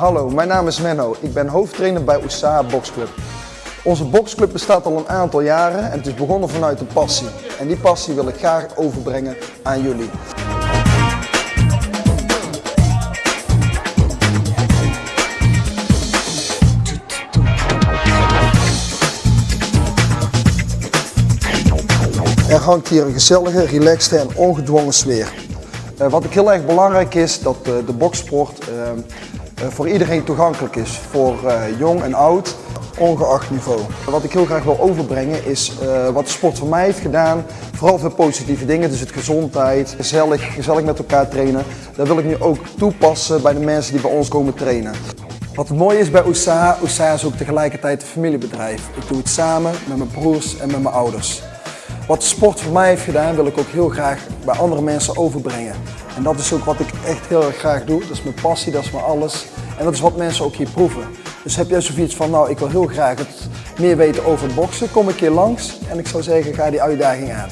Hallo, mijn naam is Menno. Ik ben hoofdtrainer bij USA Boxclub. Onze boxclub bestaat al een aantal jaren en het is begonnen vanuit een passie. En die passie wil ik graag overbrengen aan jullie. Er hangt hier een gezellige, relaxte en ongedwongen sfeer. Uh, wat ook heel erg belangrijk is, dat uh, de boksport uh, voor iedereen toegankelijk is. Voor jong en oud, ongeacht niveau. Wat ik heel graag wil overbrengen is wat de sport voor mij heeft gedaan. Vooral veel positieve dingen, dus het gezondheid, gezellig, gezellig met elkaar trainen. Dat wil ik nu ook toepassen bij de mensen die bij ons komen trainen. Wat het mooie is bij USA, USA is ook tegelijkertijd een familiebedrijf. Ik doe het samen met mijn broers en met mijn ouders. Wat de sport voor mij heeft gedaan, wil ik ook heel graag bij andere mensen overbrengen. En dat is ook wat ik echt heel erg graag doe. Dat is mijn passie, dat is mijn alles. En dat is wat mensen ook hier proeven. Dus heb jij zoiets van, nou ik wil heel graag het meer weten over boksen, kom een keer langs. En ik zou zeggen, ga die uitdaging aan.